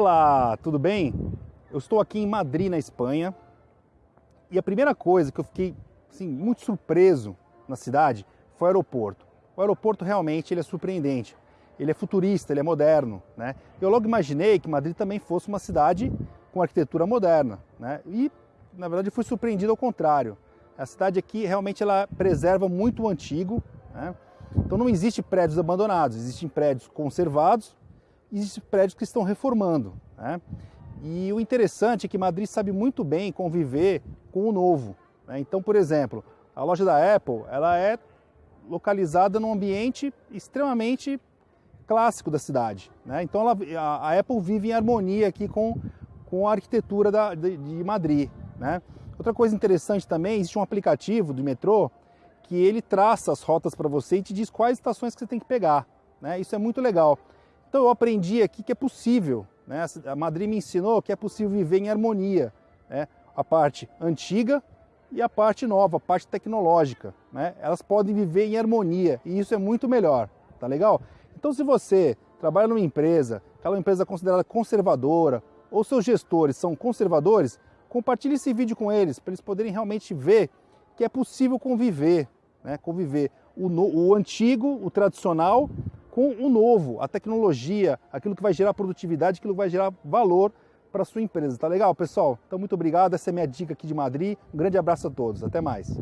Olá, tudo bem? Eu estou aqui em Madrid, na Espanha, e a primeira coisa que eu fiquei assim, muito surpreso na cidade foi o aeroporto. O aeroporto realmente ele é surpreendente, ele é futurista, ele é moderno. Né? Eu logo imaginei que Madrid também fosse uma cidade com arquitetura moderna, né? e na verdade fui surpreendido ao contrário. A cidade aqui realmente ela preserva muito o antigo, né? então não existe prédios abandonados, existem prédios conservados existem prédios que estão reformando. Né? E o interessante é que Madrid sabe muito bem conviver com o novo. Né? Então, por exemplo, a loja da Apple ela é localizada num ambiente extremamente clássico da cidade. Né? Então ela, a, a, Apple vive em harmonia aqui com, com a arquitetura da, de, de Madrid. Né? Outra coisa interessante também, existe um aplicativo do metrô que ele traça as rotas para você e te diz quais estações que você tem que pegar. Né? Isso é muito legal. Então eu aprendi aqui que é possível, né? a Madrid me ensinou que é possível viver em harmonia, né? a parte antiga e a parte nova, a parte tecnológica, né? elas podem viver em harmonia e isso é muito melhor, tá legal? Então se você trabalha numa empresa, aquela empresa considerada conservadora, ou seus gestores são conservadores, compartilhe esse vídeo com eles, para eles poderem realmente ver que é possível conviver, né? conviver o, no, o antigo, o tradicional, com o novo, a tecnologia, aquilo que vai gerar produtividade, aquilo que vai gerar valor para sua empresa. Tá legal, pessoal? Então, muito obrigado. Essa é minha dica aqui de Madrid. Um grande abraço a todos. Até mais.